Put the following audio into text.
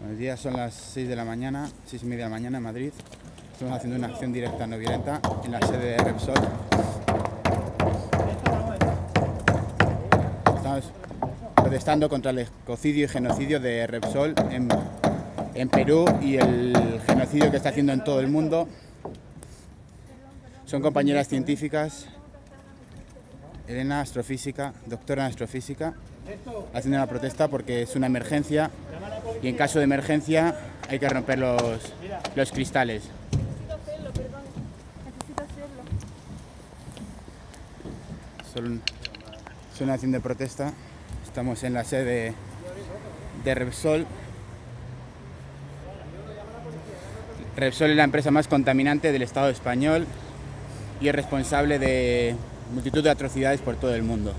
Buenos días, son las 6 de la mañana, 6 y media de la mañana en Madrid. Estamos haciendo una acción directa no violenta en la sede de Repsol. Estamos protestando contra el ecocidio y genocidio de Repsol en, en Perú y el genocidio que está haciendo en todo el mundo. Son compañeras científicas, Elena, astrofísica, doctora en astrofísica, haciendo una protesta porque es una emergencia y en caso de emergencia hay que romper los, los cristales. Hacerlo, perdón. Hacerlo. Son una acción de protesta. Estamos en la sede de Repsol. Repsol es la empresa más contaminante del Estado español y es responsable de multitud de atrocidades por todo el mundo.